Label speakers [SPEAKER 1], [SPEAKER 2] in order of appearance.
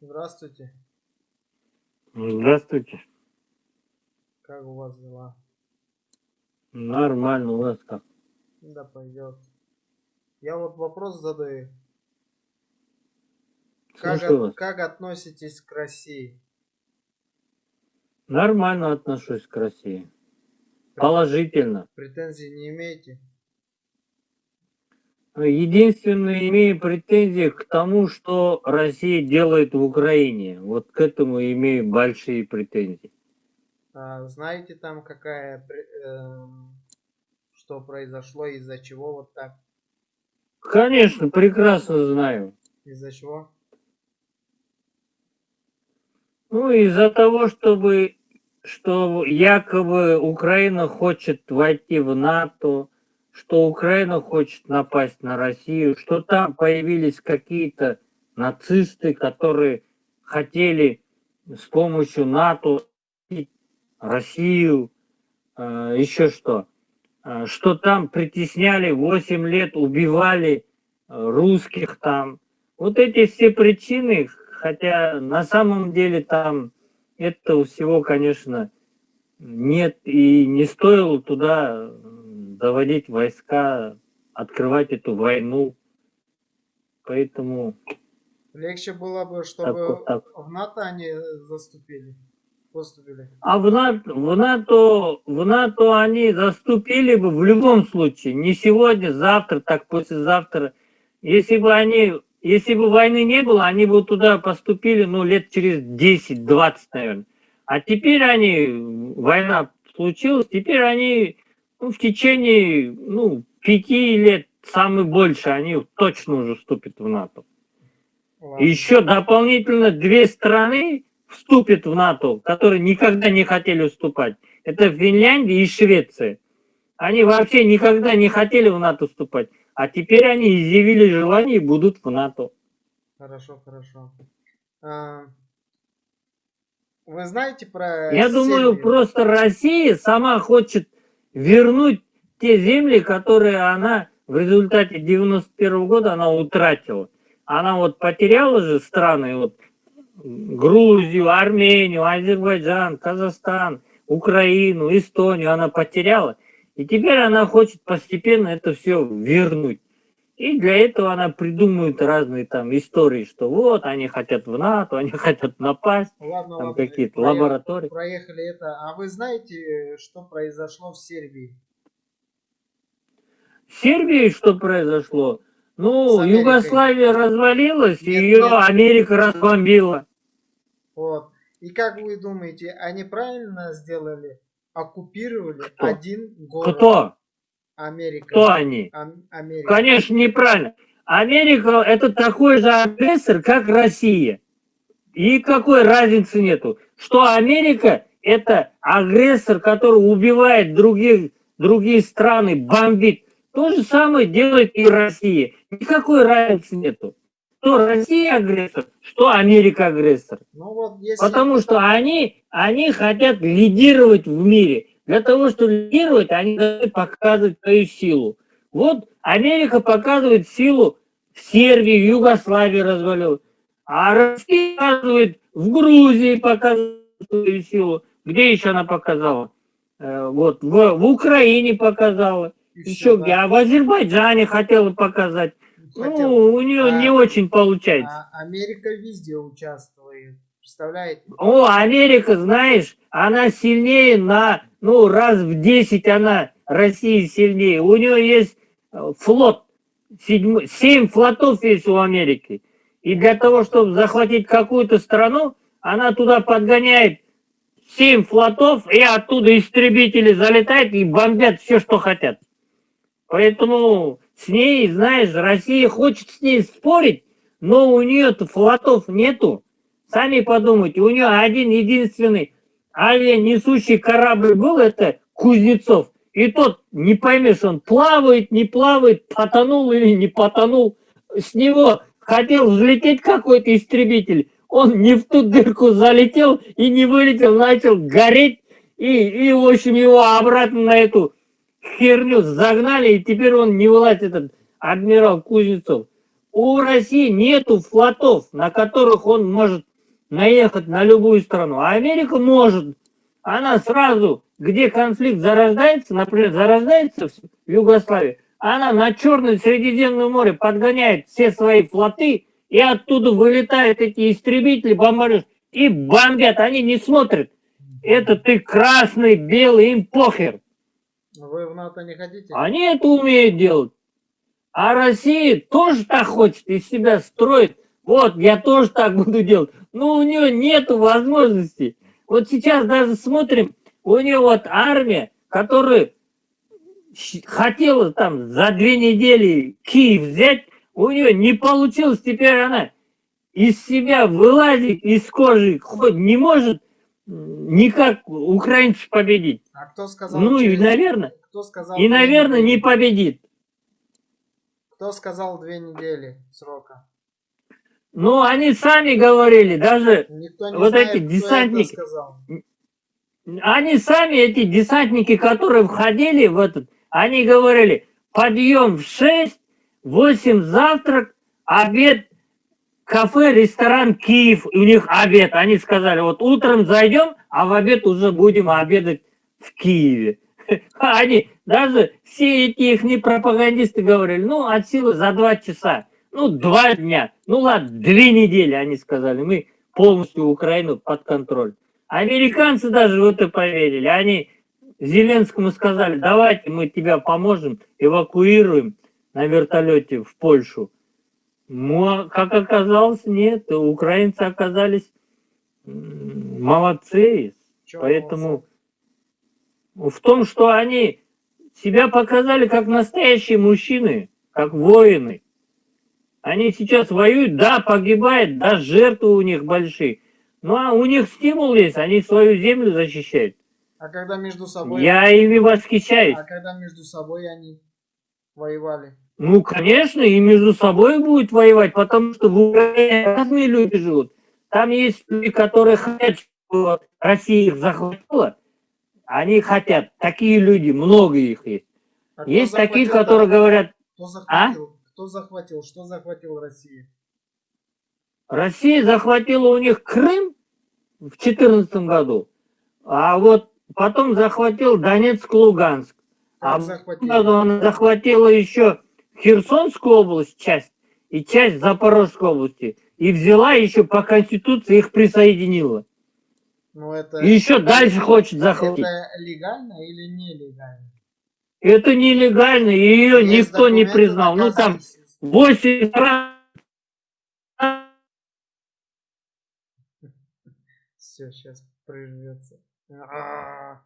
[SPEAKER 1] Здравствуйте.
[SPEAKER 2] Здравствуйте.
[SPEAKER 1] Как у вас дела?
[SPEAKER 2] Нормально, у вас как?
[SPEAKER 1] Да пойдет. Я вот вопрос задаю. Как, от- как относитесь к России?
[SPEAKER 2] Нормально отношусь к России. Положительно.
[SPEAKER 1] Претензий не имеете?
[SPEAKER 2] Единственное, имею претензии к тому, что Россия делает в Украине. Вот к этому имею большие претензии.
[SPEAKER 1] А, знаете там какая, эм, что произошло, из-за чего вот так?
[SPEAKER 2] Конечно, прекрасно знаю.
[SPEAKER 1] Из-за чего?
[SPEAKER 2] Ну, из-за того, чтобы, что якобы Украина хочет войти в НАТО, что Украина хочет напасть на Россию, что там появились какие-то нацисты, которые хотели с помощью НАТО Россию, э, еще что, Э, что там притесняли 8 лет, убивали э, русских там. Вот эти все причины, хотя на самом деле там этого всего, конечно, нет, и не стоило туда м, доводить войска, открывать эту войну. Поэтому
[SPEAKER 1] Легче было бы, чтобы
[SPEAKER 2] вот так.
[SPEAKER 1] в НАТО они заступили. Поступили.
[SPEAKER 2] А в НАТО, в НАТО, в НАТО они заступили бы в любом случае. Не сегодня, завтра, так послезавтра. Если бы они, если бы войны не было, они бы туда поступили, ну, лет через 10-20, наверное. А теперь они, война случилась, теперь они ну, в течение, ну, пяти лет, самый больше, они точно уже вступят в НАТО.
[SPEAKER 1] Ладно.
[SPEAKER 2] Еще дополнительно две страны вступят в НАТО, которые никогда не хотели вступать. Это Финляндия и Швеция. Они вообще никогда не хотели в НАТО вступать. А теперь они изъявили желание и будут в НАТО.
[SPEAKER 1] Хорошо, хорошо. А, Вы знаете про
[SPEAKER 2] Я думаю,
[SPEAKER 1] Сербию?
[SPEAKER 2] просто Россия сама хочет вернуть те земли, которые она в результате 91 года она утратила. Она вот потеряла же страны, вот Грузию, Армению, Азербайджан, Казахстан, Украину, Эстонию она потеряла. И теперь она хочет постепенно это все вернуть. И для этого она придумывает разные там истории, что вот они хотят в НАТО, они хотят напасть,
[SPEAKER 1] Ладно,
[SPEAKER 2] там какие-то лаборатории.
[SPEAKER 1] Проехали это. А вы знаете, что произошло в Сербии?
[SPEAKER 2] В Сербии что произошло? Ну. Югославия развалилась, и
[SPEAKER 1] Нет,
[SPEAKER 2] ее
[SPEAKER 1] нет.
[SPEAKER 2] Америка разбомбила.
[SPEAKER 1] Вот. И как вы думаете, они правильно сделали? Оккупировали
[SPEAKER 2] Кто?
[SPEAKER 1] один город.
[SPEAKER 2] Кто?
[SPEAKER 1] Америка.
[SPEAKER 2] Кто они?
[SPEAKER 1] Ам- Америка.
[SPEAKER 2] Конечно, неправильно. Америка это такой же агрессор, как Россия. И какой разницы нету. Что Америка это агрессор, который убивает других, другие страны, бомбит. То же самое делает и Россия. Никакой разницы нету. Что Россия агрессор, что Америка агрессор.
[SPEAKER 1] Ну вот если...
[SPEAKER 2] Потому что они, они хотят лидировать в мире. Для того, чтобы лидировать, они должны показывать свою силу. Вот Америка показывает силу в Сербии, в Югославии развалил. А Россия показывает в Грузии показывает свою силу. Где еще она показала? Э, Вот, в, в Украине показала. Еще
[SPEAKER 1] всё,
[SPEAKER 2] где? А в Азербайджане хотела показать.
[SPEAKER 1] Хотел.
[SPEAKER 2] Ну, у нее
[SPEAKER 1] А-
[SPEAKER 2] не очень получается.
[SPEAKER 1] А Америка везде участвует. Представляете?
[SPEAKER 2] О, Америка, знаешь, она сильнее на, ну, раз в 10 она, Россия сильнее. У нее есть э, флот, седьмой- семь флотов есть у Америки. И для того, чтобы захватить какую-то страну, она туда подгоняет семь флотов, и оттуда истребители залетают и бомбят все, что хотят. Поэтому с ней, знаешь, Россия хочет с ней спорить, но у нее-то флотов нету. Сами подумайте, у нее один единственный авианесущий корабль был, это Кузнецов. И тот, не поймешь, он плавает, не плавает, потонул или не потонул. С него хотел взлететь какой-то истребитель. Он не в ту дырку залетел и не вылетел, начал гореть. И, и в общем, его обратно на эту херню загнали, и теперь он не вылазит, этот адмирал Кузнецов. У России нету флотов, на которых он может наехать на любую страну. А Америка может. Она сразу, где конфликт зарождается, например, зарождается в Югославии, она на Черное Средиземное море подгоняет все свои флоты, и оттуда вылетают эти истребители, бомбардируют, и бомбят. Они не смотрят. Это ты красный, белый, им похер.
[SPEAKER 1] Вы в НАТО не хотите?
[SPEAKER 2] Они это умеют делать. А Россия тоже так хочет, из себя строит. Вот, я тоже так буду делать. Но у нее нет возможности. Вот сейчас даже смотрим, у нее вот армия, которая хотела там за две недели Киев взять, у нее не получилось, теперь она из себя вылазит, из кожи, хоть не может никак украинцев победить.
[SPEAKER 1] А кто сказал?
[SPEAKER 2] Ну и,
[SPEAKER 1] через-
[SPEAKER 2] наверное,
[SPEAKER 1] Кто сказал?
[SPEAKER 2] и, наверное, не победит.
[SPEAKER 1] Кто сказал две недели срока?
[SPEAKER 2] Но они сами говорили, даже
[SPEAKER 1] не
[SPEAKER 2] Вот
[SPEAKER 1] знает,
[SPEAKER 2] эти десантники. они сами, эти десантники, которые входили в этот, они говорили, подъем в 6, 8 завтрак, обед, кафе, ресторан Киев, у них обед. Они сказали, вот утром зайдем, а в обед уже будем обедать в Киеве. Они, даже все эти их пропагандисты говорили, ну, от силы за два часа, ну, два дня, ну, ладно, две недели, они сказали, мы полностью Украину под контроль. Американцы даже в это поверили. Они Зеленскому сказали, давайте мы тебя поможем, эвакуируем на вертолете в Польшу. Ну, а как оказалось, нет. Украинцы оказались молодцы.
[SPEAKER 1] Чё
[SPEAKER 2] Поэтому в том, что они себя показали как настоящие мужчины, как воины. Они сейчас воюют, да, погибают, да, жертвы у них большие. Ну, а у них стимул есть, они свою землю защищают.
[SPEAKER 1] А когда между собой...
[SPEAKER 2] Я ими восхищаюсь.
[SPEAKER 1] А когда между собой они воевали?
[SPEAKER 2] Ну, конечно, и между собой будет воевать, потому что в Украине разные люди живут. Там есть люди, которые хотят, чтобы Россия их захватила. Они хотят. Такие люди, много их есть.
[SPEAKER 1] А
[SPEAKER 2] Есть такие, которые говорят,
[SPEAKER 1] Кто захватил? Кто захватил? Что захватил Россия?
[SPEAKER 2] Россия захватила у них Крым в 2014 году, а вот потом захватил Донецк, Луганск. А
[SPEAKER 1] захватил?
[SPEAKER 2] она захватила еще Херсонскую область, часть, и часть Запорожской области. И взяла еще по Конституции их присоединила.
[SPEAKER 1] Ну это...
[SPEAKER 2] И еще дальше хочет захватить.
[SPEAKER 1] Это легально или нелегально?
[SPEAKER 2] Это нелегально, ее
[SPEAKER 1] Есть
[SPEAKER 2] никто не признал. Ну там
[SPEAKER 1] доказывающие.
[SPEAKER 2] 8 стран
[SPEAKER 1] Все, сейчас прижмется. А,